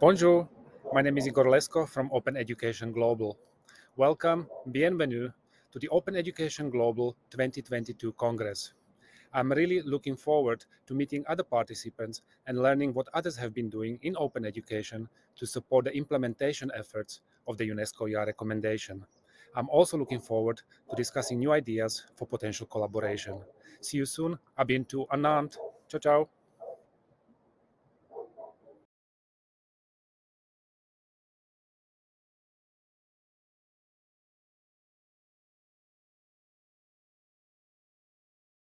Bonjour, my name is Igor Lesko from Open Education Global. Welcome, bienvenue to the Open Education Global 2022 Congress. I'm really looking forward to meeting other participants and learning what others have been doing in open education to support the implementation efforts of the UNESCO YA recommendation. I'm also looking forward to discussing new ideas for potential collaboration. See you soon. À bientôt à Ciao, ciao.